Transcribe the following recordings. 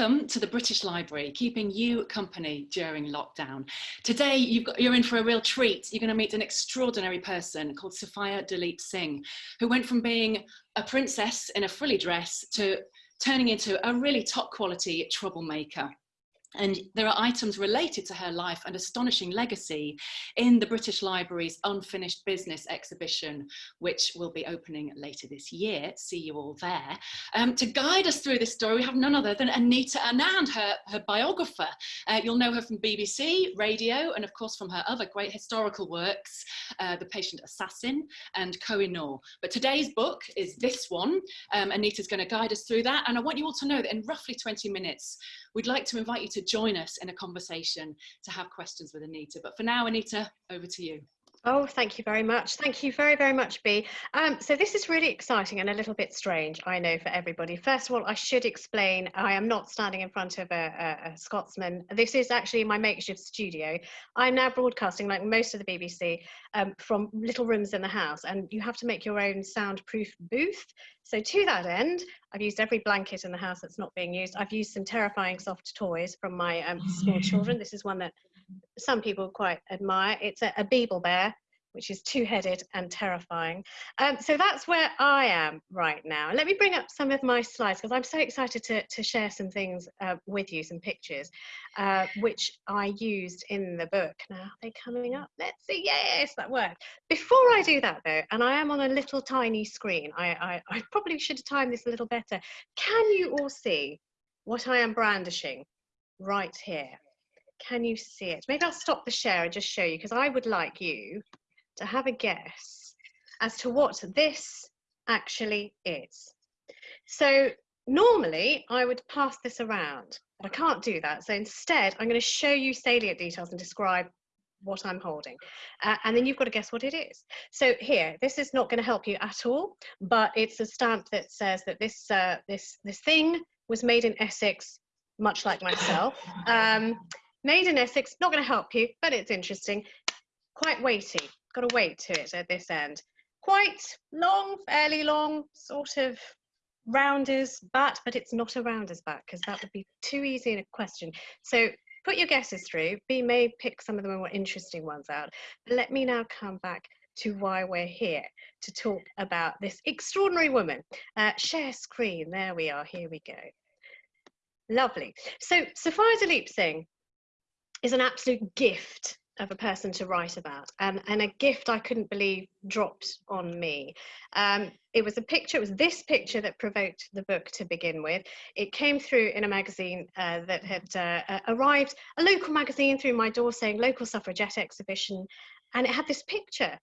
Welcome to the British Library, keeping you company during lockdown. Today, got, you're in for a real treat. You're going to meet an extraordinary person called Sophia Duleep Singh, who went from being a princess in a frilly dress to turning into a really top quality troublemaker. And there are items related to her life and astonishing legacy in the British Library's Unfinished Business exhibition, which will be opening later this year. See you all there. Um, to guide us through this story, we have none other than Anita Anand, her, her biographer. Uh, you'll know her from BBC, radio, and of course from her other great historical works, uh, The Patient Assassin and Koh-i-Noor. But today's book is this one. Um, Anita's going to guide us through that. And I want you all to know that in roughly 20 minutes, we'd like to invite you to join us in a conversation to have questions with Anita. But for now, Anita, over to you. Oh, thank you very much. Thank you very, very much, Bea. Um, so this is really exciting and a little bit strange, I know, for everybody. First of all, I should explain, I am not standing in front of a, a, a Scotsman. This is actually my makeshift studio. I'm now broadcasting, like most of the BBC, um, from little rooms in the house, and you have to make your own soundproof booth. So to that end, I've used every blanket in the house that's not being used. I've used some terrifying soft toys from my um, small children. This is one that some people quite admire. It's a, a Beeble bear, which is two-headed and terrifying. Um, so that's where I am right now. Let me bring up some of my slides because I'm so excited to, to share some things uh, with you, some pictures, uh, which I used in the book. Now, are they coming up? Let's see. Yes, that worked. Before I do that though, and I am on a little tiny screen, I, I, I probably should have timed this a little better. Can you all see what I am brandishing right here? Can you see it? Maybe I'll stop the share and just show you because I would like you to have a guess as to what this actually is. So normally I would pass this around, but I can't do that. So instead, I'm going to show you salient details and describe what I'm holding. Uh, and then you've got to guess what it is. So here, this is not going to help you at all, but it's a stamp that says that this, uh, this, this thing was made in Essex, much like myself. Um, Made in Essex, not going to help you, but it's interesting. Quite weighty, got to weight to it at this end. Quite long, fairly long, sort of rounders bat, but it's not a rounders bat because that would be too easy in a question. So put your guesses through. Bea may pick some of the more interesting ones out. Let me now come back to why we're here to talk about this extraordinary woman. Uh, share screen, there we are, here we go. Lovely. So Sophia Duleep Singh is an absolute gift of a person to write about and, and a gift I couldn't believe dropped on me. Um, it was a picture, it was this picture that provoked the book to begin with. It came through in a magazine uh, that had uh, arrived, a local magazine through my door saying local suffragette exhibition and it had this picture.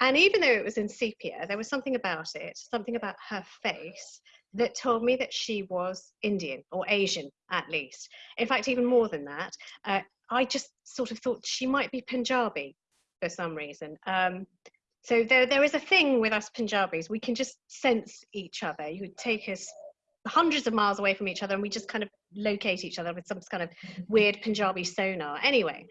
And even though it was in sepia, there was something about it, something about her face that told me that she was Indian or Asian at least. In fact, even more than that, uh, I just sort of thought she might be Punjabi for some reason. Um, so there, there is a thing with us Punjabis. We can just sense each other. You would take us hundreds of miles away from each other and we just kind of locate each other with some kind of weird Punjabi sonar. Anyway,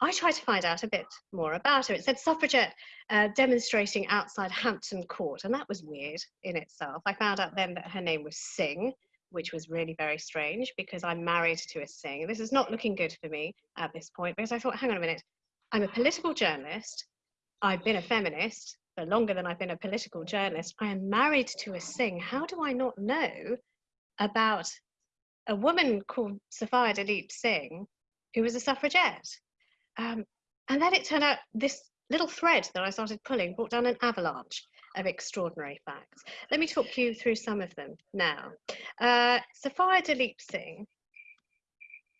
I tried to find out a bit more about her. It said suffragette uh, demonstrating outside Hampton Court, and that was weird in itself. I found out then that her name was Singh, which was really very strange because I'm married to a Singh. This is not looking good for me at this point because I thought, hang on a minute, I'm a political journalist. I've been a feminist for longer than I've been a political journalist. I am married to a Singh. How do I not know about a woman called Sophia Duleep Singh who was a suffragette? Um, and then it turned out this little thread that I started pulling brought down an avalanche of extraordinary facts. Let me talk you through some of them now. Uh, Sophia Duleep Singh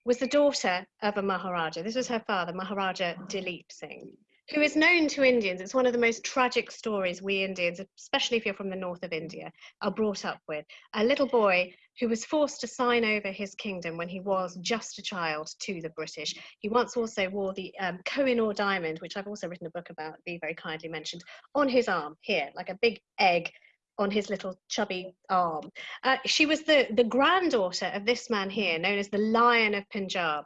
was the daughter of a Maharaja. This was her father, Maharaja Duleep Singh who is known to Indians. It's one of the most tragic stories we Indians, especially if you're from the north of India, are brought up with. A little boy who was forced to sign over his kingdom when he was just a child to the British. He once also wore the um, Koh-i-Noor diamond, which I've also written a book about, Bea very kindly mentioned, on his arm here, like a big egg on his little chubby arm. Uh, she was the, the granddaughter of this man here, known as the Lion of Punjab.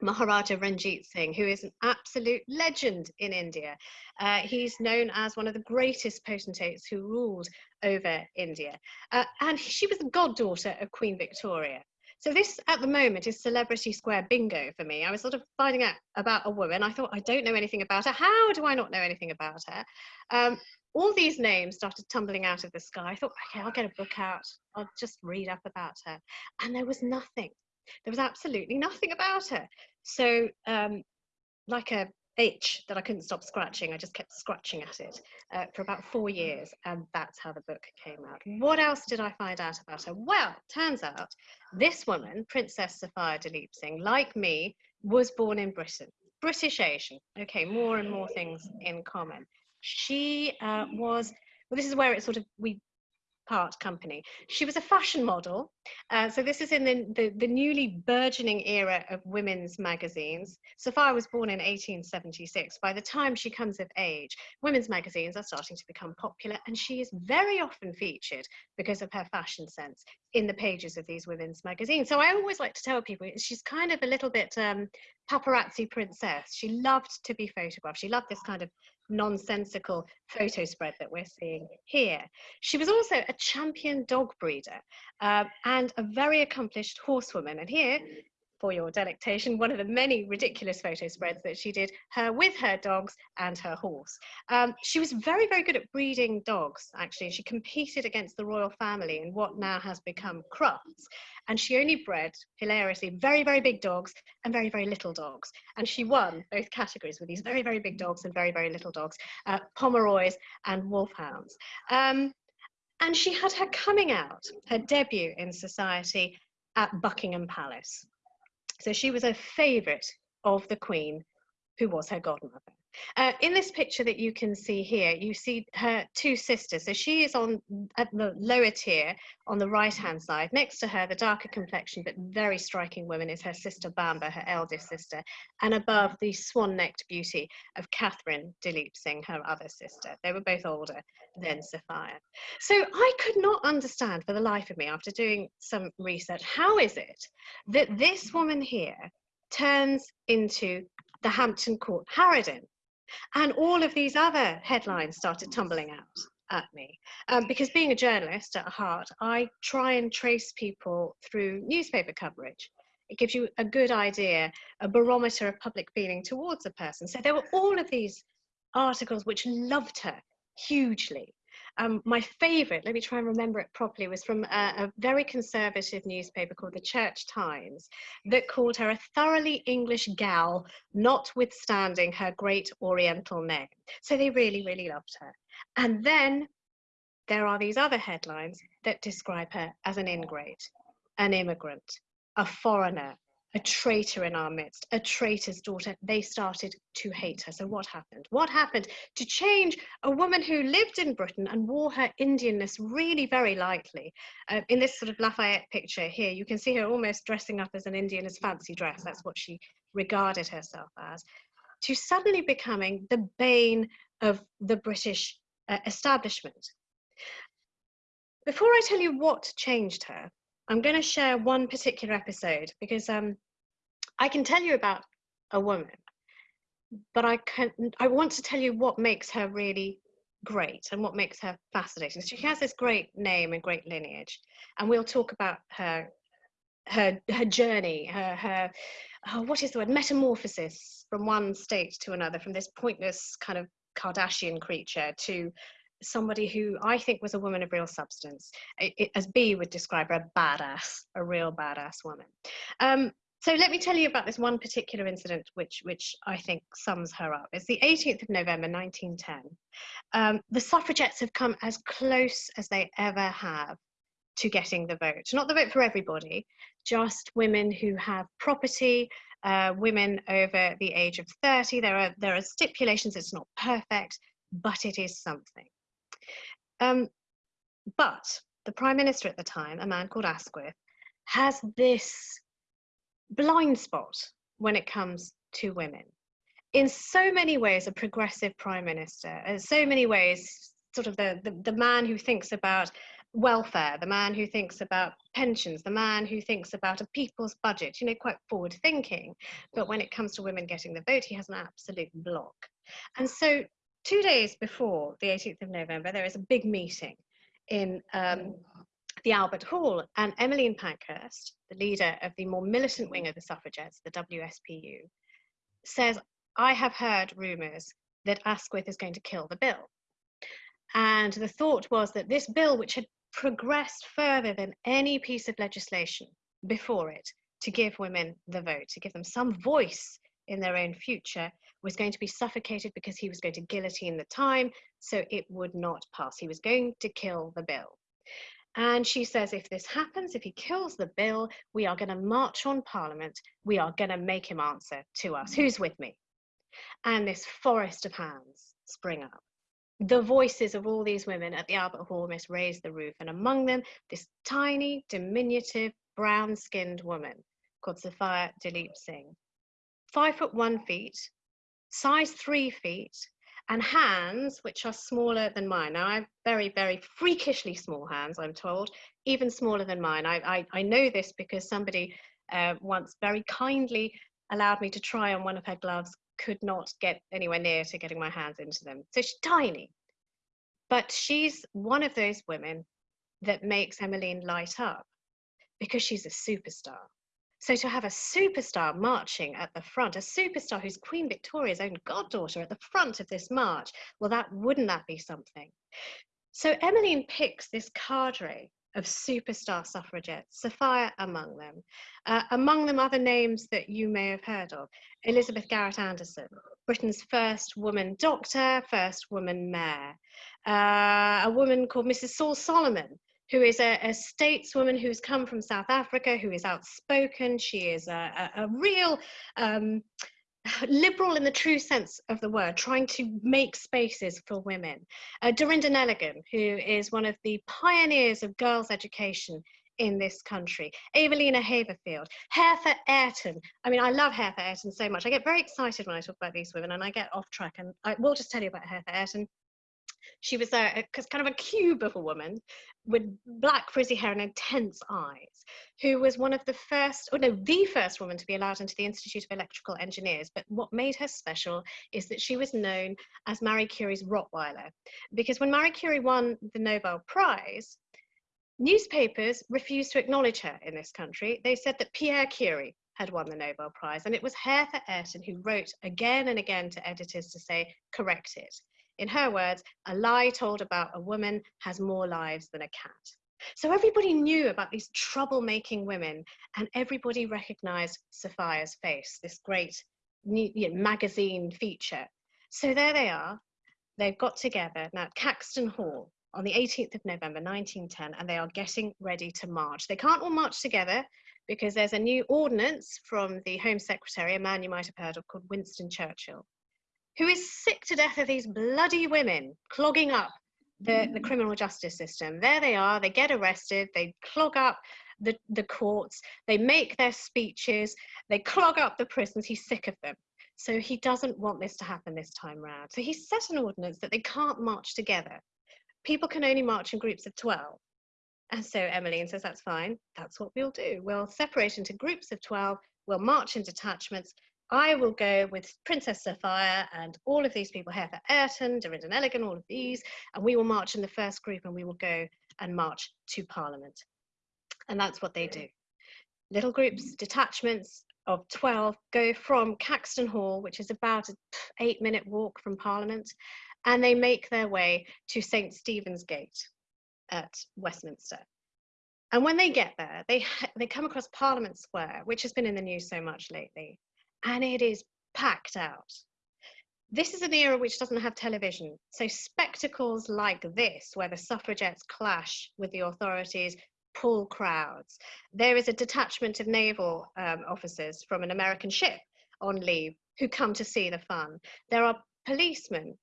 Maharaja Ranjit Singh, who is an absolute legend in India. Uh, he's known as one of the greatest potentates who ruled over India. Uh, and she was the goddaughter of Queen Victoria. So this at the moment is celebrity square bingo for me. I was sort of finding out about a woman. I thought, I don't know anything about her. How do I not know anything about her? Um, all these names started tumbling out of the sky. I thought, okay, I'll get a book out. I'll just read up about her. And there was nothing. There was absolutely nothing about her. So um, like a itch that I couldn't stop scratching. I just kept scratching at it uh, for about four years, and that's how the book came out. What else did I find out about her? Well, turns out this woman, Princess Sophia Duleep Singh, like me, was born in Britain. British Asian. Okay, more and more things in common. She uh, was well, this is where it sort of we part company. She was a fashion model. Uh, so this is in the, the, the, newly burgeoning era of women's magazines. Sophia was born in 1876. By the time she comes of age, women's magazines are starting to become popular and she is very often featured because of her fashion sense in the pages of these women's magazines. So I always like to tell people she's kind of a little bit um, paparazzi princess. She loved to be photographed. She loved this kind of nonsensical photo spread that we're seeing here. She was also a champion dog breeder uh, and a very accomplished horsewoman. And here for your delectation one of the many ridiculous photo spreads that she did her with her dogs and her horse. Um, she was very, very good at breeding dogs, actually. She competed against the royal family in what now has become Crufts. And she only bred, hilariously, very, very big dogs and very, very little dogs. And she won both categories with these very, very big dogs and very, very little dogs, uh, Pomeroys and Wolfhounds. Um, and she had her coming out, her debut in society at Buckingham Palace. So she was a favourite of the Queen, who was her godmother. Uh, in this picture that you can see here, you see her two sisters. So she is on at the lower tier on the right hand side. Next to her, the darker complexion but very striking woman is her sister Bamba, her eldest sister. And above, the swan necked beauty of Catherine Duleep Singh, her other sister. They were both older than Sophia. So I could not understand for the life of me after doing some research how is it that this woman here turns into the Hampton Court Harridan and all of these other headlines started tumbling out at me. Um, because being a journalist at heart, I try and trace people through newspaper coverage. It gives you a good idea, a barometer of public feeling towards a person. So there were all of these articles which loved her hugely. Um, my favorite, let me try and remember it properly, was from a, a, very conservative newspaper called the Church Times that called her a thoroughly English gal, notwithstanding her great Oriental name. So they really, really loved her. And then there are these other headlines that describe her as an ingrate, an immigrant, a foreigner, a traitor in our midst, a traitor's daughter. They started to hate her. So what happened? What happened to change a woman who lived in Britain and wore her Indianness really very lightly? Uh, in this sort of Lafayette picture here, you can see her almost dressing up as an Indian as fancy dress. That's what she regarded herself as. To suddenly becoming the bane of the British uh, establishment. Before I tell you what changed her, I'm going to share one particular episode because um, I can tell you about a woman, but I can I want to tell you what makes her really great and what makes her fascinating. She has this great name and great lineage, and we'll talk about her her her journey, her her oh, what is the word metamorphosis from one state to another, from this pointless kind of Kardashian creature to somebody who I think was a woman of real substance, it, it, as Bea would describe her, a badass, a real badass woman. Um, so let me tell you about this one particular incident which, which I think sums her up. It's the 18th of November 1910. Um, the suffragettes have come as close as they ever have to getting the vote. Not the vote for everybody, just women who have property, uh, women over the age of 30. There are, there are stipulations, it's not perfect, but it is something. Um, but the Prime Minister at the time, a man called Asquith, has this blind spot when it comes to women. In so many ways, a progressive prime minister, in so many ways, sort of the, the, the man who thinks about welfare, the man who thinks about pensions, the man who thinks about a people's budget, you know, quite forward thinking. But when it comes to women getting the vote, he has an absolute block. And so, two days before the 18th of November, there is a big meeting in um, the Albert Hall. And Emmeline Pankhurst, the leader of the more militant wing of the suffragettes, the WSPU, says, I have heard rumours that Asquith is going to kill the bill. And the thought was that this bill, which had progressed further than any piece of legislation before it to give women the vote, to give them some voice in their own future, was going to be suffocated because he was going to guillotine the time, so it would not pass. He was going to kill the bill. And she says, if this happens, if he kills the bill, we are going to march on Parliament. We are going to make him answer to us. Who's with me? And this forest of hands spring up. The voices of all these women at the Albert Hall must raise the roof, and among them, this tiny, diminutive, brown skinned woman called Sophia Duleep Singh. Five foot one feet, size three feet, and hands which are smaller than mine. Now, I have very, very freakishly small hands, I'm told, even smaller than mine. I, I, I know this because somebody uh, once very kindly allowed me to try on one of her gloves, could not get anywhere near to getting my hands into them. So she's tiny. But she's one of those women that makes Emmeline light up because she's a superstar. So to have a superstar marching at the front, a superstar who's Queen Victoria's own goddaughter at the front of this march, well, that wouldn't that be something? So Emmeline picks this cadre of superstar suffragettes, Sophia among them. Uh, among them, other names that you may have heard of Elizabeth Garrett Anderson, Britain's first woman doctor, first woman mayor, uh, a woman called Mrs. Saul Solomon, who is a, a, stateswoman who's come from South Africa, who is outspoken. She is a, a, a real um, liberal in the true sense of the word, trying to make spaces for women. Uh, Dorinda Neligan, who is one of the pioneers of girls' education in this country. Evelina Haverfield, Hertha Ayrton. I mean, I love Hertha Ayrton so much. I get very excited when I talk about these women and I get off track. And I will just tell you about Hertha Ayrton. She was uh, a, a kind of a cube of a woman with black frizzy hair and intense eyes, who was one of the first, or no, the first woman to be allowed into the Institute of Electrical Engineers. But what made her special is that she was known as Marie Curie's Rottweiler. Because when Marie Curie won the Nobel Prize, newspapers refused to acknowledge her in this country. They said that Pierre Curie had won the Nobel Prize, and it was Hertha Ayrton who wrote again and again to editors to say, correct it. In her words, a lie told about a woman has more lives than a cat. So everybody knew about these troublemaking women, and everybody recognized Sophia's face, this great you know, magazine feature. So there they are. They've got together now at Caxton Hall on the 18th of November 1910, and they are getting ready to march. They can't all march together because there's a new ordinance from the Home Secretary, a man you might have heard of called Winston Churchill, who is sick to death of these bloody women clogging up the, the criminal justice system. There they are, they get arrested, they clog up the, the courts, they make their speeches, they clog up the prisons. He's sick of them. So he doesn't want this to happen this time round. So he set an ordinance that they can't march together. People can only march in groups of 12. And so Emmeline says, that's fine. That's what we'll do. We'll separate into groups of 12. We'll march in detachments I will go with Princess Sophia and all of these people, Hertha Ayrton, Dorinda Neligan, all of these, and we will march in the first group and we will go and march to Parliament. And that's what they do. Little groups, detachments of 12 go from Caxton Hall, which is about an eight minute walk from Parliament, and they make their way to St. Stephen's Gate at Westminster. And when they get there, they, they come across Parliament Square, which has been in the news so much lately and it is packed out. This is an era which doesn't have television, so spectacles like this, where the suffragettes clash with the authorities, pull crowds. There is a detachment of naval um, officers from an American ship on leave who come to see the fun. There are policemen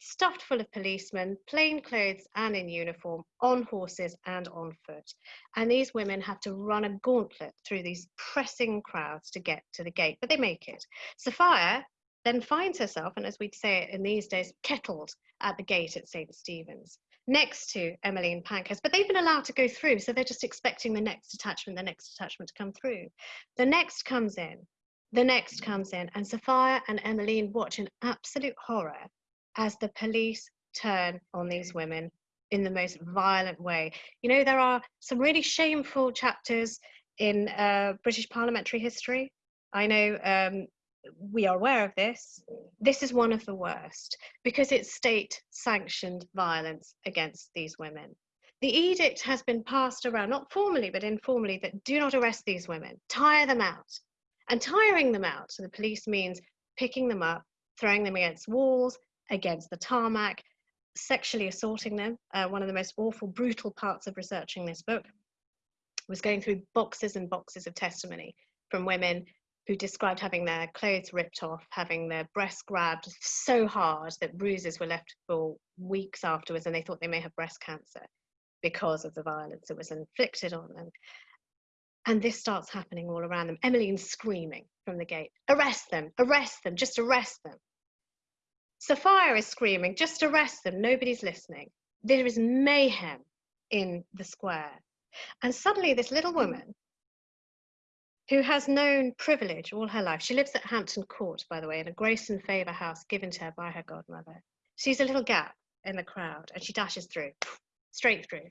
stuffed full of policemen, plain clothes and in uniform, on horses and on foot. And these women have to run a gauntlet through these pressing crowds to get to the gate, but they make it. Sophia then finds herself, and as we'd say it in these days, kettled at the gate at St. Stephen's next to Emmeline Pankhurst, but they've been allowed to go through, so they're just expecting the next detachment, the next detachment to come through. The next comes in, the next comes in, and Sophia and Emmeline watch in absolute horror as the police turn on these women in the most violent way. You know, there are some really shameful chapters in uh, British parliamentary history. I know um, we are aware of this. This is one of the worst because it's state sanctioned violence against these women. The edict has been passed around, not formally, but informally, that do not arrest these women, tire them out. And tiring them out to the police means picking them up, throwing them against walls, against the tarmac, sexually assaulting them. Uh, one of the most awful, brutal parts of researching this book was going through boxes and boxes of testimony from women who described having their clothes ripped off, having their breasts grabbed so hard that bruises were left for weeks afterwards, and they thought they may have breast cancer because of the violence that was inflicted on them. And this starts happening all around them. Emmeline's screaming from the gate, arrest them, arrest them, just arrest them. Sophia is screaming, just arrest them, nobody's listening. There is mayhem in the square. And suddenly this little woman who has known privilege all her life, she lives at Hampton Court, by the way, in a grace and favour house given to her by her godmother. Sees a little gap in the crowd and she dashes through, straight through,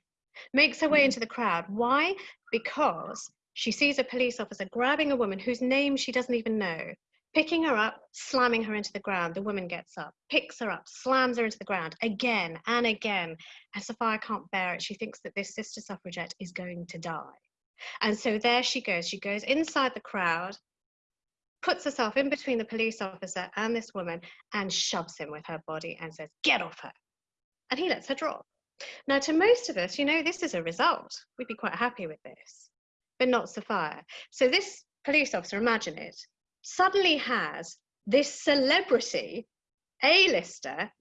makes her way into the crowd. Why? Because she sees a police officer grabbing a woman whose name she doesn't even know, picking her up, slamming her into the ground. The woman gets up, picks her up, slams her into the ground again and again. And Sophia can't bear it. She thinks that this sister suffragette is going to die. And so there she goes. She goes inside the crowd, puts herself in between the police officer and this woman, and shoves him with her body and says, Get off her. And he lets her drop. Now, to most of us, you know, this is a result. We'd be quite happy with this but not Sophia. So this police officer, imagine it, suddenly has this celebrity A-lister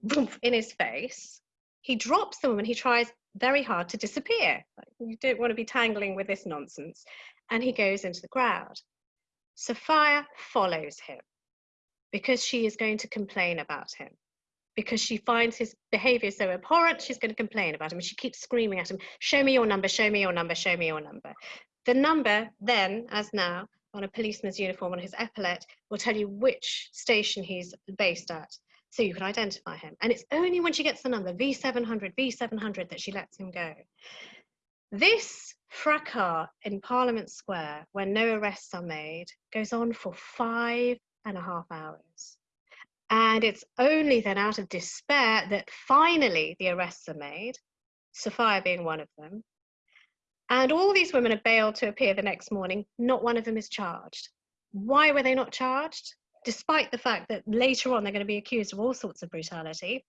in his face. He drops the woman, he tries very hard to disappear. You don't want to be tangling with this nonsense. And he goes into the crowd. Sophia follows him because she is going to complain about him because she finds his behavior so abhorrent, she's going to complain about him. She keeps screaming at him, show me your number, show me your number, show me your number. The number then, as now, on a policeman's uniform on his epaulette will tell you which station he's based at so you can identify him. And it's only when she gets the number V700, V700 that she lets him go. This fracas in Parliament Square, where no arrests are made, goes on for five and a half hours. And it's only then out of despair that finally the arrests are made, Sophia being one of them, and all these women are bailed to appear the next morning. Not one of them is charged. Why were they not charged? Despite the fact that later on they're going to be accused of all sorts of brutality.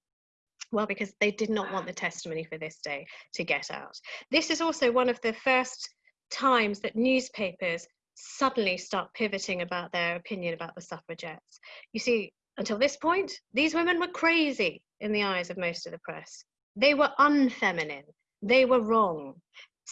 Well, because they did not want the testimony for this day to get out. This is also one of the first times that newspapers suddenly start pivoting about their opinion about the suffragettes. You see, until this point, these women were crazy in the eyes of most of the press. They were unfeminine. They were wrong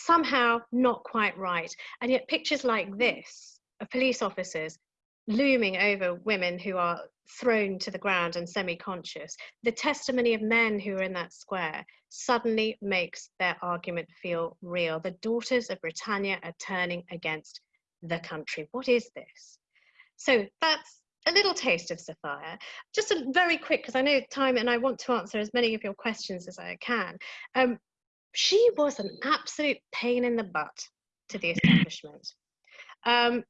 somehow not quite right. And yet pictures like this of police officers looming over women who are thrown to the ground and semi-conscious, the testimony of men who are in that square suddenly makes their argument feel real. The daughters of Britannia are turning against the country. What is this? So that's a little taste of Sophia. Just a very quick, because I know time and I want to answer as many of your questions as I can. Um, she was an absolute pain in the butt to the establishment. Um,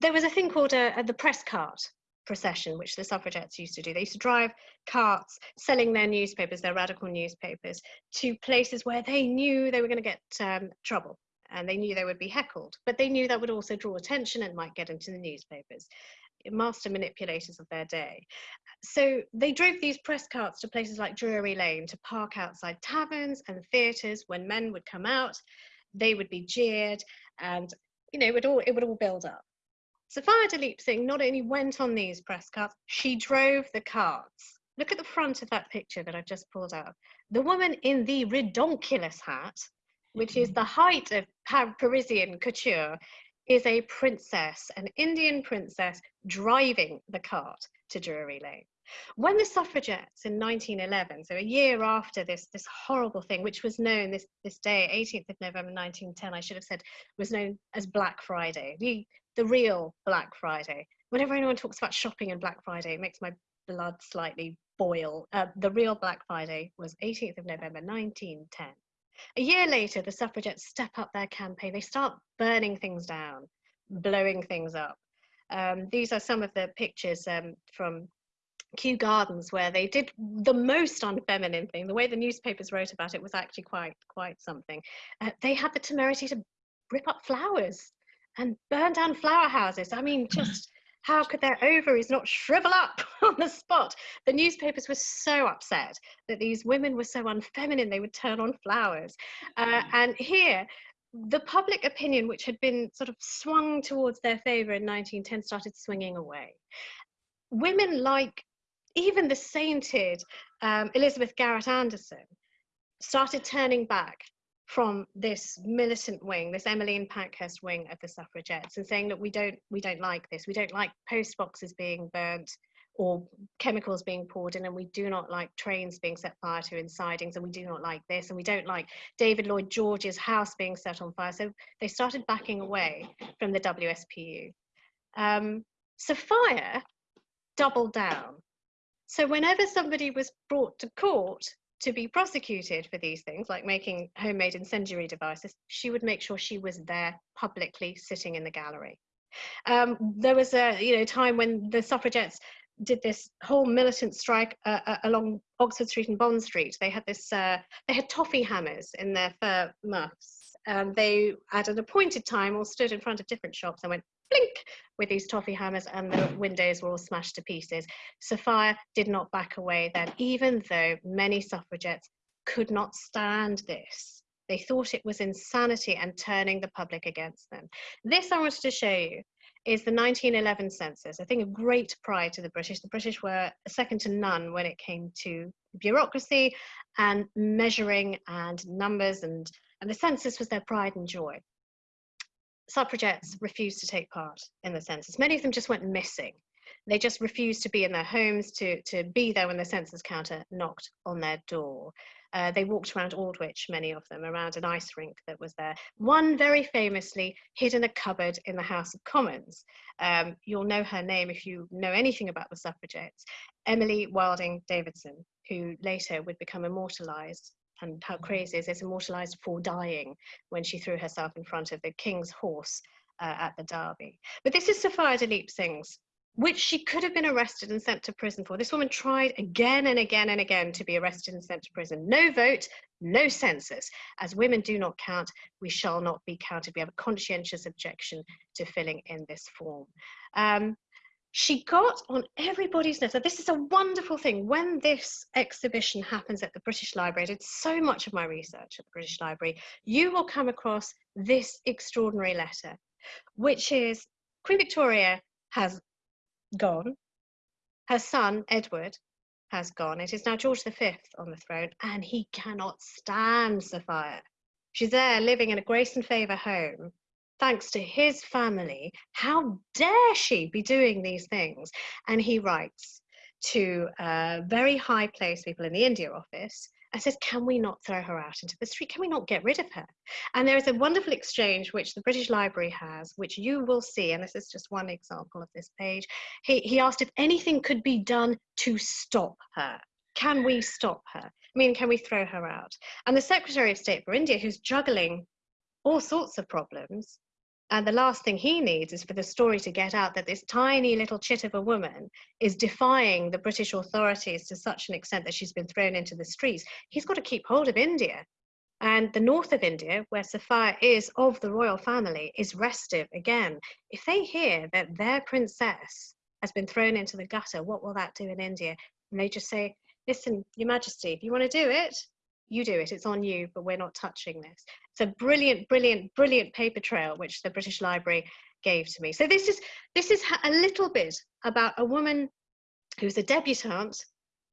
there was a thing called a, a, the press cart procession, which the suffragettes used to do. They used to drive carts selling their newspapers, their radical newspapers, to places where they knew they were going to get um, trouble and they knew they would be heckled, but they knew that would also draw attention and might get into the newspapers master manipulators of their day. So they drove these press carts to places like Drury Lane to park outside taverns and theatres. When men would come out, they would be jeered and you know, it would all, it would all build up. Sophia Duleep Singh not only went on these press carts, she drove the carts. Look at the front of that picture that I've just pulled out. The woman in the redonkulous hat, which is the mm-hmm. height of Parisian couture, is a princess, an Indian princess driving the cart to Drury Lane. When the suffragettes in 1911, so a year after this, this horrible thing, which was known this, this day, 18th of November 1910, I should have said, was known as Black Friday, the, the real Black Friday. Whenever anyone talks about shopping and Black Friday, it makes my blood slightly boil. Uh, the real Black Friday was 18th of November 1910. A year later, the suffragettes step up their campaign. They start burning things down, blowing things up. Um, these are some of the pictures um, from Kew Gardens where they did the most unfeminine thing. The way the newspapers wrote about it was actually quite quite something. Uh, they had the temerity to rip up flowers and burn down flower houses. I mean, just how could their ovaries not shrivel up on the spot? The newspapers were so upset that these women were so unfeminine they would turn on flowers. Uh, and here, the public opinion, which had been sort of swung towards their favour in 1910, started swinging away. Women like even the sainted um, Elizabeth Garrett Anderson started turning back from this militant wing, this Emmeline Pankhurst wing of the suffragettes, and saying that we don't we don't like this. We don't like post boxes being burnt or chemicals being poured in, and we do not like trains being set fire to in sidings, and we do not like this, and we don't like David Lloyd George's house being set on fire. So they started backing away from the WSPU. Um, Sophia doubled down so whenever somebody was brought to court to be prosecuted for these things, like making homemade incendiary devices, she would make sure she was there publicly sitting in the gallery. Um, there was a you know time when the suffragettes did this whole militant strike uh, uh, along Oxford Street and Bond Street. They had this uh, they had toffee hammers in their fur muffs. Um, they at an appointed time all stood in front of different shops and went blink with these toffee hammers and the windows were all smashed to pieces. Sophia did not back away then, even though many suffragettes could not stand this. They thought it was insanity and turning the public against them. This I wanted to show you is the 1911 census. I think a great pride to the British. The British were second to none when it came to bureaucracy and measuring and numbers and, and the census was their pride and joy suffragettes refused to take part in the census. Many of them just went missing. They just refused to be in their homes, to, to be there when the census counter knocked on their door. Uh, they walked around Aldwych, many of them, around an ice rink that was there. One very famously hid in a cupboard in the House of Commons. Um, you'll know her name if you know anything about the suffragettes, Emily Wilding Davison, who later would become immortalised and how crazy is it's immortalized for dying when she threw herself in front of the king's horse uh, at the Derby. But this is Sophia Duleep Singh's, which she could have been arrested and sent to prison for. This woman tried again and again and again to be arrested and sent to prison. No vote, no census. As women do not count, we shall not be counted. We have a conscientious objection to filling in this form. Um, she got on everybody's list. this is a wonderful thing. When this exhibition happens at the British Library, I did so much of my research at the British Library, you will come across this extraordinary letter, which is Queen Victoria has gone, her son, Edward, has gone. It is now George V on the throne, and he cannot stand Sophia. She's there living in a grace and favour home thanks to his family. How dare she be doing these things? And he writes to uh, very high placed people in the India office and says, Can we not throw her out into the street? Can we not get rid of her? And there is a wonderful exchange which the British Library has, which you will see, and this is just one example of this page. He, he asked if anything could be done to stop her. Can we stop her? I mean, can we throw her out? And the Secretary of State for India, who's juggling all sorts of problems, and the last thing he needs is for the story to get out that this tiny little chit of a woman is defying the British authorities to such an extent that she's been thrown into the streets. He's got to keep hold of India. And the north of India, where Sophia is of the royal family, is restive again. If they hear that their princess has been thrown into the gutter, what will that do in India? And they just say, listen, Your Majesty, if you want to do it, you do it, it's on you, but we're not touching this. It's a brilliant, brilliant, brilliant paper trail which the British Library gave to me. So this is this is a little bit about a woman who's a debutante,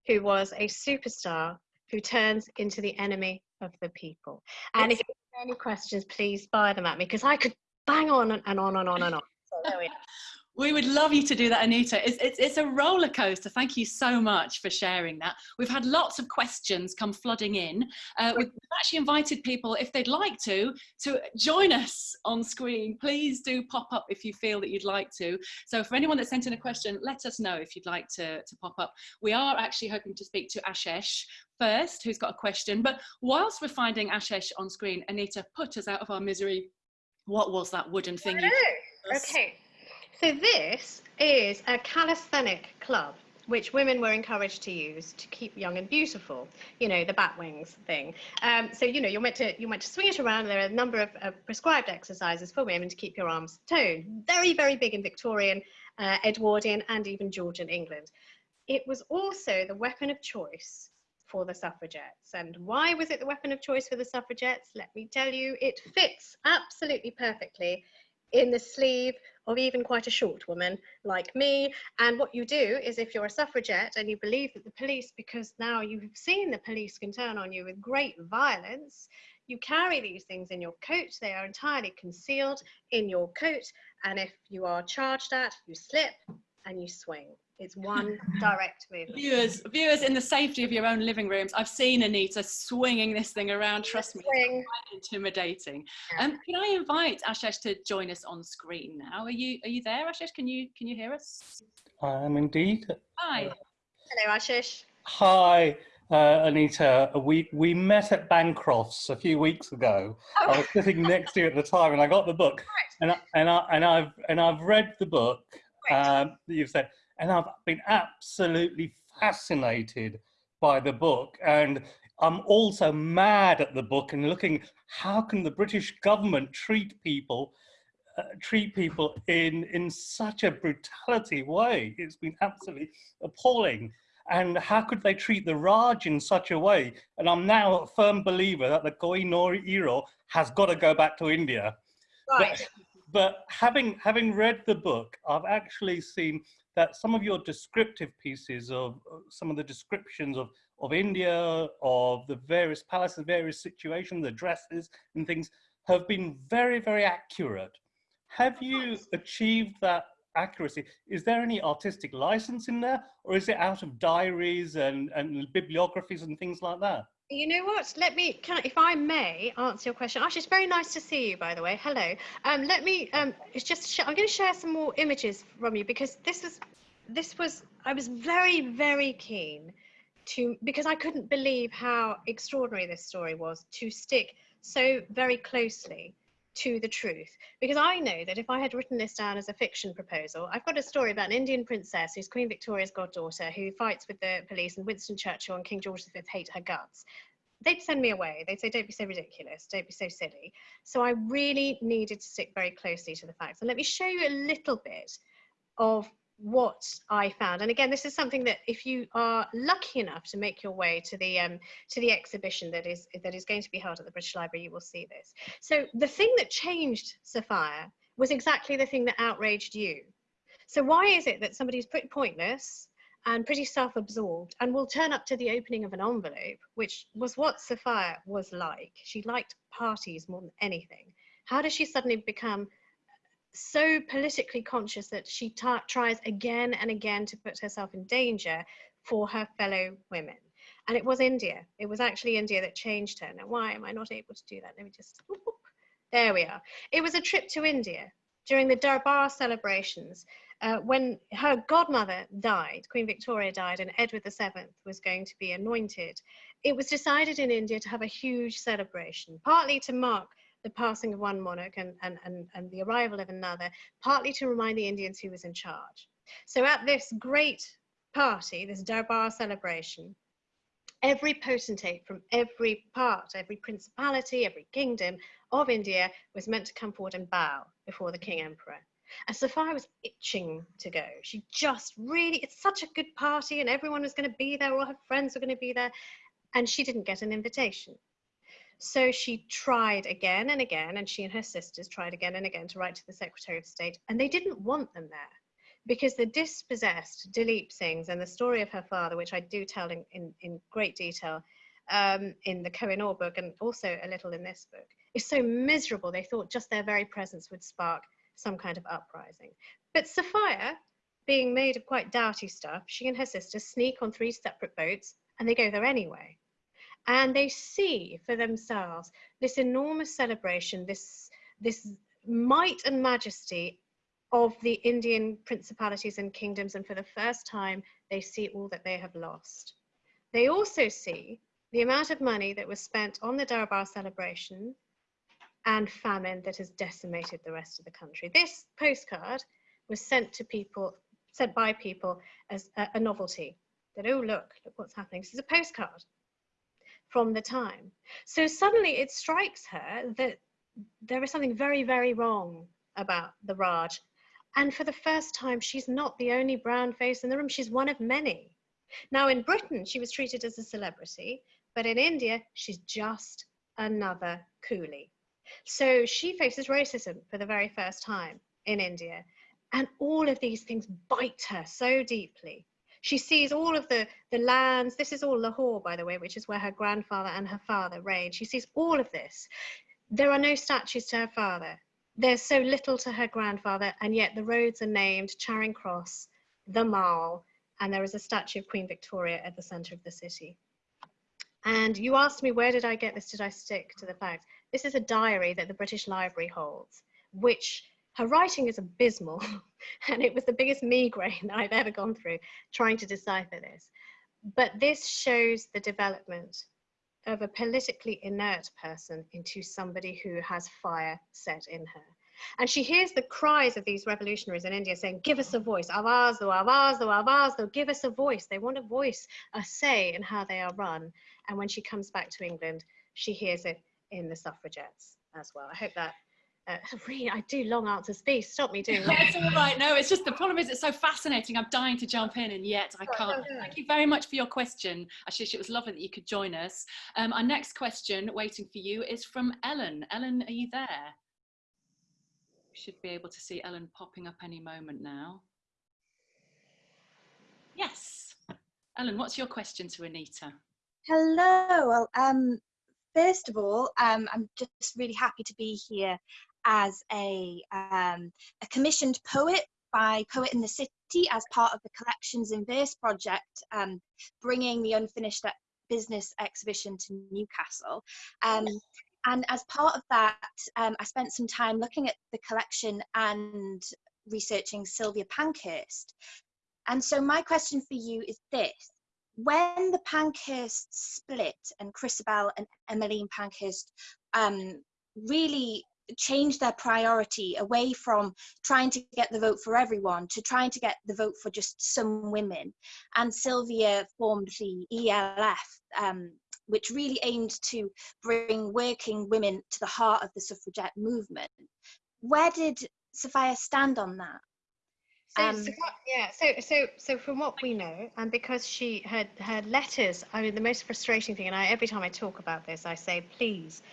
who was a superstar, who turns into the enemy of the people. And if you have any questions, please fire them at me because I could bang on and on and on and on. So there we are. We would love you to do that, Anita. It's, it's, it's, a roller coaster. Thank you so much for sharing that. We've had lots of questions come flooding in. Uh, we've actually invited people, if they'd like to, to join us on screen. Please do pop up if you feel that you'd like to. So for anyone that sent in a question, let us know if you'd like to, to pop up. We are actually hoping to speak to Ashesh first, who's got a question. But whilst we're finding Ashesh on screen, Anita, put us out of our misery. What was that wooden thing? Okay. So this is a calisthenic club which women were encouraged to use to keep young and beautiful. You know, the bat wings thing. Um, so you know, you're meant to you're meant to swing it around. There are a number of prescribed exercises for women to keep your arms toned. Very very big in Victorian, uh, Edwardian, and even Georgian England. It was also the weapon of choice for the suffragettes. And why was it the weapon of choice for the suffragettes? Let me tell you, it fits absolutely perfectly in the sleeve of even quite a short woman like me. And what you do is if you're a suffragette and you believe that the police, because now you've seen the police can turn on you with great violence, you carry these things in your coat. They are entirely concealed in your coat. And if you are charged at, you slip and you swing. It's one direct movement. Viewers, viewers in the safety of your own living rooms, I've seen Anita swinging this thing around. Trust me, it's quite intimidating. Yeah. Um, can I invite Ashesh to join us on screen now? Are you are you there, Ashesh? Can you can you hear us? I am indeed. Hi. Hello, Ashesh. Hi. Uh, Anita, we, we met at Bancroft's a few weeks ago. Oh. I was sitting next to you at the time, and I got the book, right. and I, and I and I've and I've read the book right. um, that you've said, and I've been absolutely fascinated by the book. And I'm also mad at the book and looking, how can the British government treat people uh, treat people in, in such a brutality way? It's been absolutely appalling. And how could they treat the Raj in such a way? And I'm now a firm believer that the Kohinoor has got to go back to India. Right. But, but having having read the book, I've actually seen that some of your descriptive pieces of uh, some of the descriptions of, of India, of the various palaces, various situations, the dresses and things have been very, very accurate. Have you achieved that accuracy? Is there any artistic license in there or is it out of diaries and, and bibliographies and things like that? You know what? Let me, can, if I may, answer your question. Actually, it's very nice to see you, by the way. Hello. Um, let me, um, it's just, I'm going to share some more images from you because this was, this was, I was very, very keen to, because I couldn't believe how extraordinary this story was to stick so very closely to the truth. Because I know that if I had written this down as a fiction proposal, I've got a story about an Indian princess who's Queen Victoria's goddaughter who fights with the police and Winston Churchill and King George V hate her guts. They'd send me away. They'd say, don't be so ridiculous, don't be so silly. So I really needed to stick very closely to the facts. And let me show you a little bit of what I found. And again, this is something that if you are lucky enough to make your way to the um, to the exhibition that is that is going to be held at the British Library, you will see this. So the thing that changed Sophia was exactly the thing that outraged you. So why is it that somebody who's pretty pointless and pretty self-absorbed and will turn up to the opening of an envelope, which was what Sophia was like. She liked parties more than anything. How does she suddenly become so politically conscious that she tries again and again to put herself in danger for her fellow women. And it was India. It was actually India that changed her. Now, why am I not able to do that? Let me just, whoop, there we are. It was a trip to India during the Darbar celebrations uh, when her godmother died, Queen Victoria died, and Edward VII was going to be anointed. It was decided in India to have a huge celebration, partly to mark the passing of one monarch and, and, and, and the arrival of another, partly to remind the Indians who was in charge. So at this great party, this Darbar celebration, every potentate from every part, every principality, every kingdom of India was meant to come forward and bow before the King Emperor. And Sophia was itching to go. She just really, it's such a good party and everyone was going to be there, all her friends were going to be there. And she didn't get an invitation. So she tried again and again, and she and her sisters tried again and again to write to the Secretary of State, and they didn't want them there because the dispossessed Duleep Singhs and the story of her father, which I do tell in, in, in great detail um, in the Kohinoor book and also a little in this book, is so miserable. They thought just their very presence would spark some kind of uprising. But Sophia, being made of quite doughty stuff, she and her sister sneak on three separate boats and they go there anyway. And they see for themselves this enormous celebration, this, this might and majesty of the Indian principalities and kingdoms. And for the first time, they see all that they have lost. They also see the amount of money that was spent on the Darbar celebration and famine that has decimated the rest of the country. This postcard was sent to people, sent by people as a, a novelty. That, oh, look, look what's happening. This is a postcard from the time. So suddenly it strikes her that there is something very, very wrong about the Raj. And for the first time, she's not the only brown face in the room. She's one of many. Now, in Britain, she was treated as a celebrity, but in India, she's just another coolie. So she faces racism for the very first time in India. And all of these things bite her so deeply. She sees all of the, the lands. This is all Lahore, by the way, which is where her grandfather and her father reigned. She sees all of this. There are no statues to her father. There's so little to her grandfather, and yet the roads are named Charing Cross, the Mall, and there is a statue of Queen Victoria at the center of the city. And you asked me, where did I get this? Did I stick to the facts? This is a diary that the British Library holds, which her writing is abysmal. and it was the biggest migraine that I've ever gone through trying to decipher this. But this shows the development of a politically inert person into somebody who has fire set in her. And she hears the cries of these revolutionaries in India saying, give us a voice, avaz do, avaz do, avaz do, give us a voice. They want a voice, a say in how they are run. And when she comes back to England, she hears it in the suffragettes as well. I hope that uh, really, I do long answers. Please stop me doing that. it's all right. No, it's just the problem is it's so fascinating. I'm dying to jump in, and yet I can't. Thank you very much for your question, Ashish. It was lovely that you could join us. Um, our next question, waiting for you, is from Ellen. Ellen, are you there? We should be able to see Ellen popping up any moment now. Yes. Ellen, what's your question to Anita? Hello. Well, um, first of all, um, I'm just really happy to be here as a, um, a commissioned poet by Poet in the City as part of the Collections in Verse project, um, bringing the unfinished business exhibition to Newcastle. Um, and as part of that, um, I spent some time looking at the collection and researching Sylvia Pankhurst. And so my question for you is this. When the Pankhurst split and Christabel and Emmeline Pankhurst um, really change their priority away from trying to get the vote for everyone to trying to get the vote for just some women. And Sylvia formed the ELF, um, which really aimed to bring working women to the heart of the suffragette movement. Where did Sophia stand on that? So, um, so what, yeah, so so so from what we know, and because she had her letters, I mean, the most frustrating thing, and I every time I talk about this, I say, please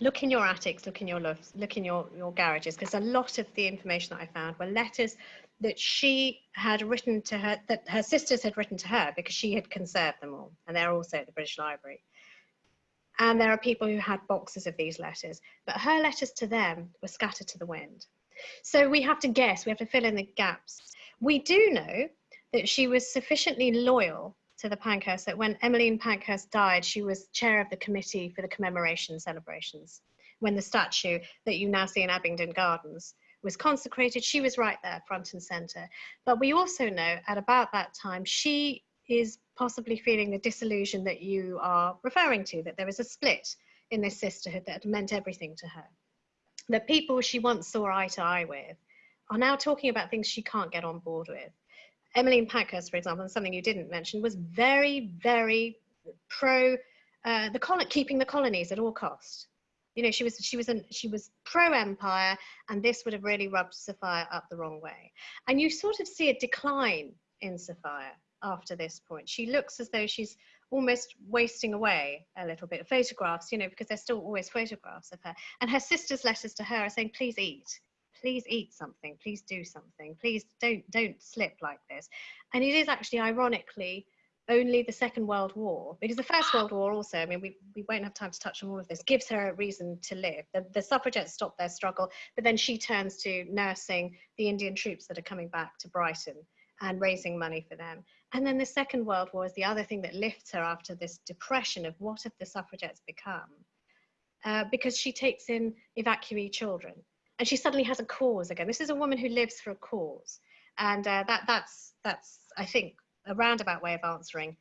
look in your attics, look in your lofts, look in your, your garages, because a lot of the information that I found were letters that she had written to her, that her sisters had written to her because she had conserved them all, and they're also at the British Library. And there are people who had boxes of these letters, but her letters to them were scattered to the wind. So we have to guess, we have to fill in the gaps. We do know that she was sufficiently loyal to the Pankhurst that when Emmeline Pankhurst died, she was chair of the committee for the commemoration celebrations. When the statue that you now see in Abingdon Gardens was consecrated, she was right there, front and center. But we also know at about that time, she is possibly feeling the disillusion that you are referring to, that there is a split in this sisterhood that meant everything to her. The people she once saw eye to eye with are now talking about things she can't get on board with. Emmeline Pankhurst, for example, and something you didn't mention, was very, very pro uh, the col keeping the colonies at all cost. You know, she was she was an, she was pro empire, and this would have really rubbed Sophia up the wrong way. And you sort of see a decline in Sophia after this point. She looks as though she's almost wasting away a little bit. Of photographs, you know, because there's still always photographs of her. And her sister's letters to her are saying, please eat please eat something, please do something, please don't don't slip like this. And it is actually ironically only the Second World War, because the First World War also, I mean, we, we won't have time to touch on all of this, gives her a reason to live. The, the suffragettes stop their struggle, but then she turns to nursing the Indian troops that are coming back to Brighton and raising money for them. And then the Second World War is the other thing that lifts her after this depression of what have the suffragettes become, uh, because she takes in evacuee children and she suddenly has a cause again. This is a woman who lives for a cause. And uh, that, that's, that's, I think, a roundabout way of answering.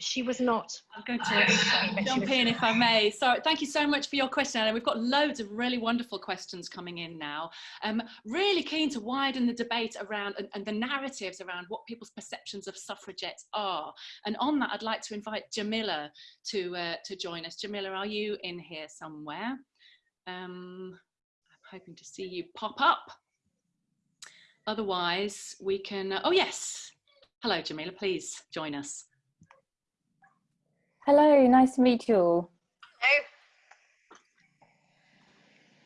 She was not. I'm going to jump in if I may. So thank you so much for your question, Anna. We've got loads of really wonderful questions coming in now. Um, really keen to widen the debate around and, and the narratives around what people's perceptions of suffragettes are. And on that, I'd like to invite Jamila to, uh, to join us. Jamila, are you in here somewhere? Um, hoping to see you pop up. Otherwise, we can, uh, oh yes, Hello, Jamila, please join us. Hello, nice to meet you all.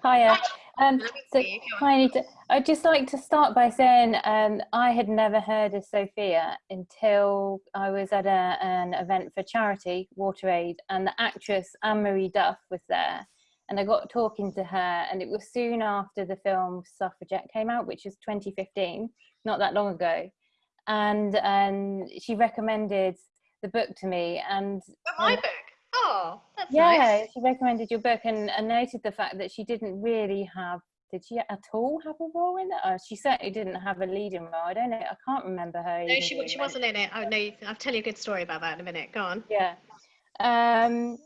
Hello. Hiya. Um, so, hi, I'd just like to start by saying um, I had never heard of Sophia until I was at a, an event for charity, WaterAid, and the actress Anne-Marie Duff was there. And I got talking to her, and it was soon after the film Suffragette came out, which was 2015, not that long ago and um, she recommended the book to me and oh, my book oh that's yeah nice. she recommended your book and, and noted the fact that she didn't really have did she at all have a role in it? Or she certainly didn't have a leading role. I don't know. I can't remember her. No, she, she wasn't in it. Oh, no, I'll tell you a good story about that in a minute. Go on. Yeah. Um,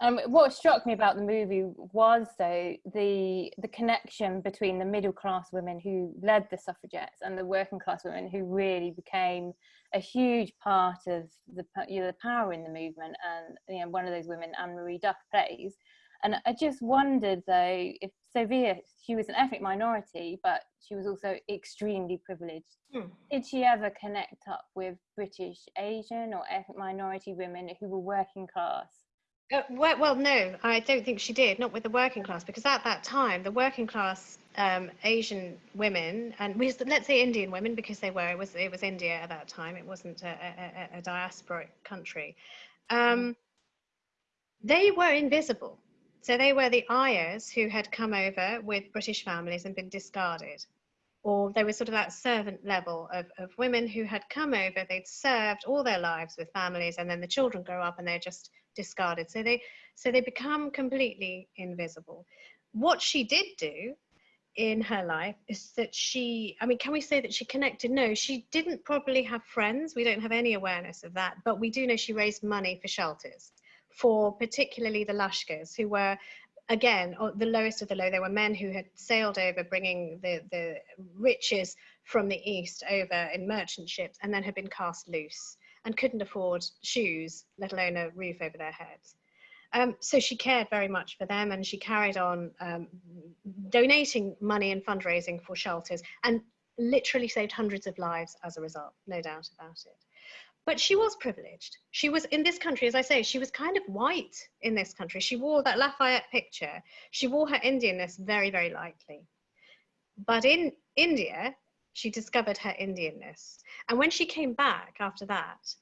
um, what struck me about the movie was though the the connection between the middle class women who led the suffragettes and the working class women who really became a huge part of the you know, the power in the movement and you know one of those women Anne Marie Duff plays. And I just wondered though if Sophia she was an ethnic minority but she was also extremely privileged. Hmm. did she ever connect up with British Asian or ethnic minority women who were working class uh, well, well, no, I don't think she did, not with the working class, because at that time, the working class um, Asian women, and let's say Indian women, because they were, it was, it was India at that time, it wasn't a, a, a diasporic country, um, they were invisible. So they were the ayahs who had come over with British families and been discarded. Or there was sort of that servant level of, of women who had come over, they'd served all their lives with families, and then the children grow up and they're just discarded. So they, so they become completely invisible. What she did do in her life is that she, I mean, can we say that she connected? No, she didn't probably have friends. We don't have any awareness of that, but we do know she raised money for shelters for particularly the Lashkars who were again the lowest of the low there were men who had sailed over bringing the the riches from the east over in merchant ships and then had been cast loose and couldn't afford shoes, let alone a roof over their heads. Um, so she cared very much for them and she carried on um, donating money and fundraising for shelters and literally saved hundreds of lives as a result, no doubt about it. But she was privileged. She was in this country, as I say, she was kind of white in this country. She wore that Lafayette picture. She wore her Indianness very, very lightly. But in India, she discovered her Indianness. And when she came back after that,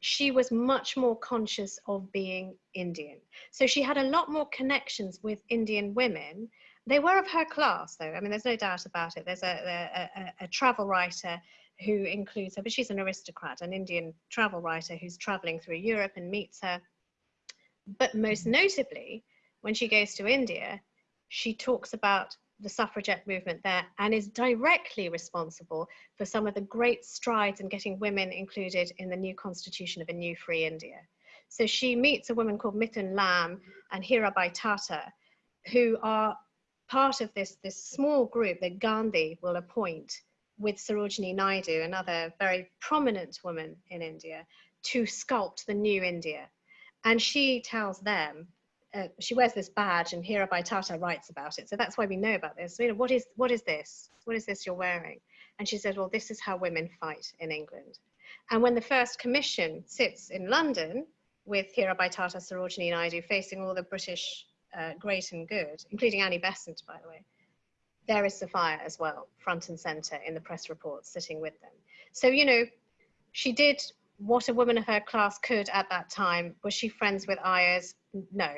she was much more conscious of being Indian. So she had a lot more connections with Indian women. They were of her class, though. I mean, there's no doubt about it. There's a, a, a, a travel writer who includes her, but she's an aristocrat, an Indian travel writer who's traveling through Europe and meets her. But most notably, when she goes to India, she talks about the suffragette movement there and is directly responsible for some of the great strides in getting women included in the new constitution of a new free India. So she meets a woman called Mithan Lam and Hirabai Tata, who are part of this, this small group that Gandhi will appoint with Sarojini Naidu, another very prominent woman in India, to sculpt the new India. And she tells them uh, she wears this badge and Hirabai Tata writes about it. So that's why we know about this. So, you know, what is, what is this? What is this you're wearing? And she said, well, this is how women fight in England. And when the first commission sits in London with Hirabai Tata, Sarojini Naidu, facing all the British uh, great and good, including Annie Besant, by the way, there is Sophia as well, front and center in the press reports, sitting with them. So, you know, she did what a woman of her class could at that time. Was she friends with ayahs? No,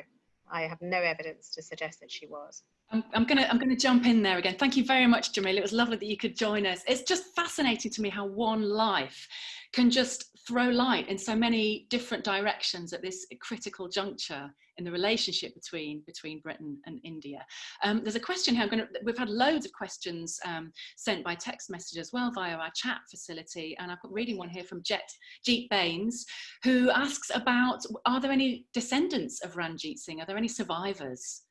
I have no evidence to suggest that she was. I'm, I'm, gonna I'm gonna jump in there again. Thank you very much, Jamil. It was lovely that you could join us. It's just fascinating to me how one life can just throw light in so many different directions at this critical juncture in the relationship between between Britain and India. Um, there's a question here. I'm Gonna, we've had loads of questions um, sent by text message as well via our chat facility, and I'm reading one here from Jet Jeet Baines, who asks about: Are there any descendants of Ranjit Singh? Are there any survivors?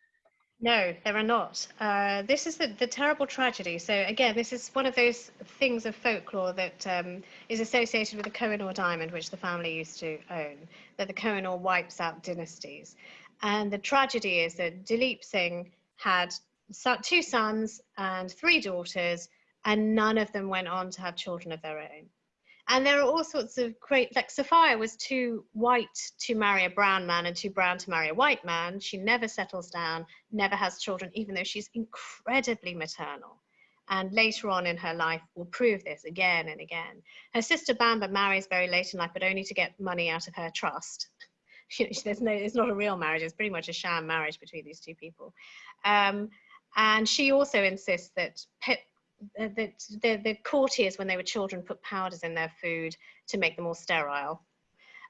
No, there are not. Uh, this is the, the terrible tragedy. So again, this is one of those things of folklore that um, is associated with the Kohinoor diamond, which the family used to own, that the Kohinoor wipes out dynasties. And the tragedy is that Duleep Singh had two sons and three daughters, and none of them went on to have children of their own. And there are all sorts of great, like Sophia was too white to marry a brown man and too brown to marry a white man. She never settles down, never has children, even though she's incredibly maternal. And later on in her life will prove this again and again. Her sister Bamba marries very late in life, but only to get money out of her trust. There's no, it's not a real marriage. It's pretty much a sham marriage between these two people. Um, and she also insists that Pip the, the, the courtiers, when they were children, put powders in their food to make them more sterile.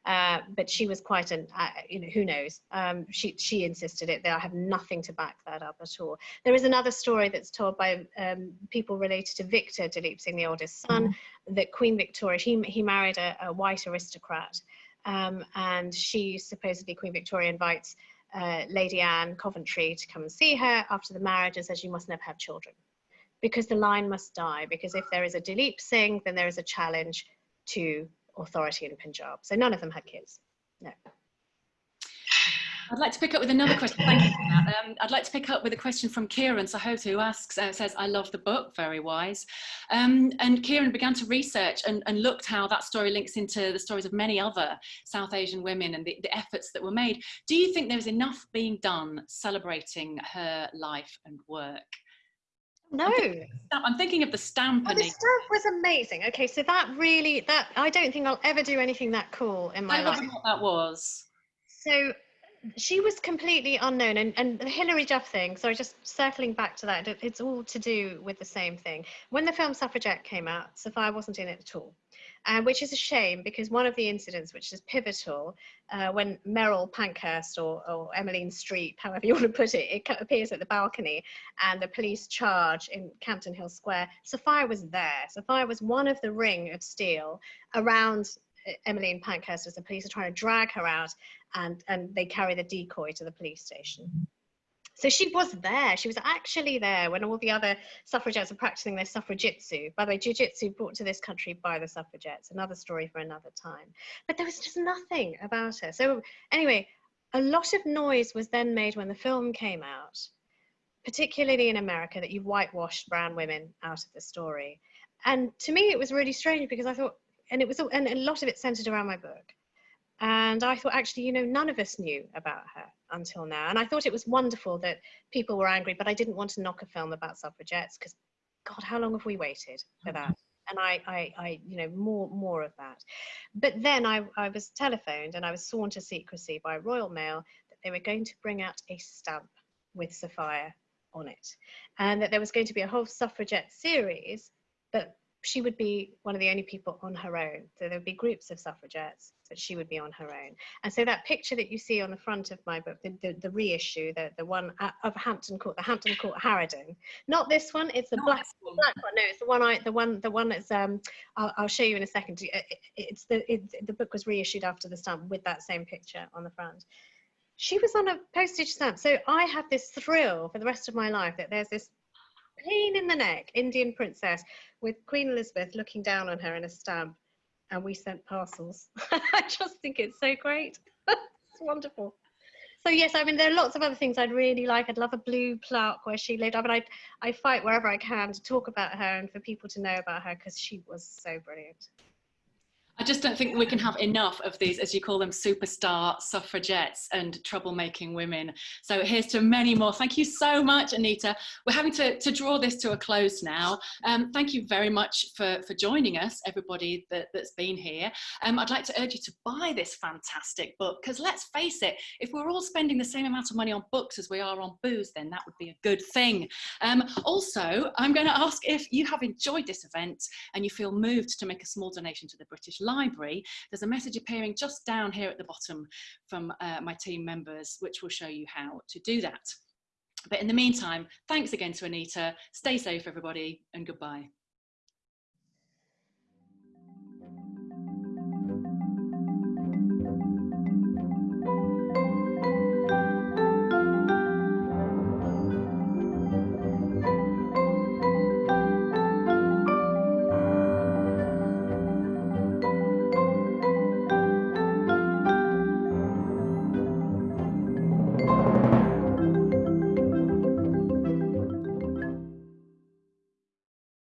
Uh, but she was quite an, uh, you know, who knows? Um, she she insisted it. I have nothing to back that up at all. There is another story that's told by um, people related to Victor Duleep Singh, the oldest son, mm. that Queen Victoria, he, he married a, a white aristocrat. Um, and she, supposedly Queen Victoria, invites uh, Lady Anne Coventry to come and see her after the marriage and says, you must never have children because the line must die. Because if there is a Duleep Singh, then there is a challenge to authority in Punjab. So none of them had kids. No. I'd like to pick up with another question. Thank you for that. Um, I'd like to pick up with a question from Kieran Sahota, who asks, uh, says, I love the book, very wise. Um, and Kieran began to research and, and, looked how that story links into the stories of many other South Asian women and the, the efforts that were made. Do you think there was enough being done celebrating her life and work? No. I'm thinking, of the stamp. Oh, the stamp was amazing. Okay, so that really that I don't think I'll ever do anything that cool in my I life. what that was. So she was completely unknown and, and the Hilary Duff thing, sorry, just circling back to that, it's all to do with the same thing. When the film Suffragette came out, Sophia wasn't in it at all uh, which is a shame because one of the incidents which is pivotal uh, when Meryl Pankhurst or, or Emmeline Streep, however you want to put it, it appears at the balcony and the police charge in Campden Hill Square, Sophia was there. Sophia was one of the ring of steel around uh, Emmeline Pankhurst as the police are trying to drag her out and, and they carry the decoy to the police station. So she was there. She was actually there when all the other suffragettes were practicing their suffragitsu. By the way, jiu-jitsu brought to this country by the suffragettes. Another story for another time. But there was just nothing about her. So anyway, a lot of noise was then made when the film came out, particularly in America, that you've whitewashed brown women out of the story. And to me, it was really strange because I thought, and it was, and a lot of it centered around my book. And I thought, actually, you know, none of us knew about her until now. And I thought it was wonderful that people were angry, but I didn't want to knock a film about suffragettes because, God, how long have we waited for mm-hmm. that? And I, I, I, you know, more, more of that. But then I, I was telephoned and I was sworn to secrecy by Royal Mail that they were going to bring out a stamp with Sophia on it, and that there was going to be a whole suffragette series, but she would be one of the only people on her own. So there would be groups of suffragettes, but she would be on her own. And so that picture that you see on the front of my book, the, the, the reissue, the, the one of Hampton Court, the Hampton Court Harrowden, not this one, it's the black, one. black one. No, it's the one I, the one, the one that's, um, I'll, I'll show you in a second. It's the, it, the book was reissued after the stamp with that same picture on the front she was on a postage stamp. So I have this thrill for the rest of my life that there's this pain in the neck Indian princess with Queen Elizabeth looking down on her in a stamp and we sent parcels. I just think it's so great. it's wonderful. So yes, I mean there are lots of other things I'd really like. I'd love a blue plaque where she lived. I mean, I I fight wherever I can to talk about her and for people to know about her because she was so brilliant. I just don't think we can have enough of these, as you call them, superstar suffragettes and troublemaking women. So here's to many more. Thank you so much, Anita. We're having to, to draw this to a close now. Um, thank you very much for, for joining us, everybody that, that's been here. Um, I'd like to urge you to buy this fantastic book, because let's face it, if we're all spending the same amount of money on books as we are on booze, then that would be a good thing. Um, also, I'm going to ask if you have enjoyed this event and you feel moved to make a small donation to the British Library, there's a message appearing just down here at the bottom from uh, my team members, which will show you how to do that. But in the meantime, thanks again to Anita. Stay safe, everybody, and goodbye.